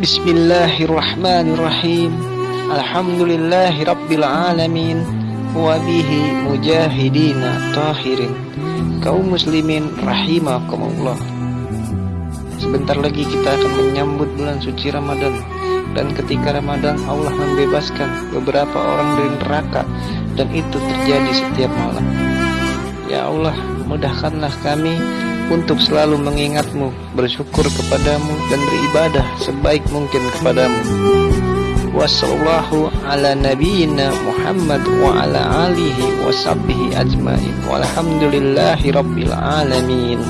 Bismillahirrahmanirrahim. Alhamdulillahi Rabbil Alamin. Wabihi mujahidina tahirin. Kaum muslimin rahimakumullah. Sebentar lagi kita akan menyambut bulan suci Ramadan. Dan ketika Ramadan Allah membebaskan beberapa orang dari neraka. Dan itu terjadi setiap malam. Ya Allah mudahkanlah kami untuk selalu mengingatmu, bersyukur kepadamu dan beribadah sebaik mungkin kepadamu. Wassallallahu ala nabiyyina Muhammad wa ala alihi wa sahbihi ajmain. Walhamdulillahi rabbil alamin.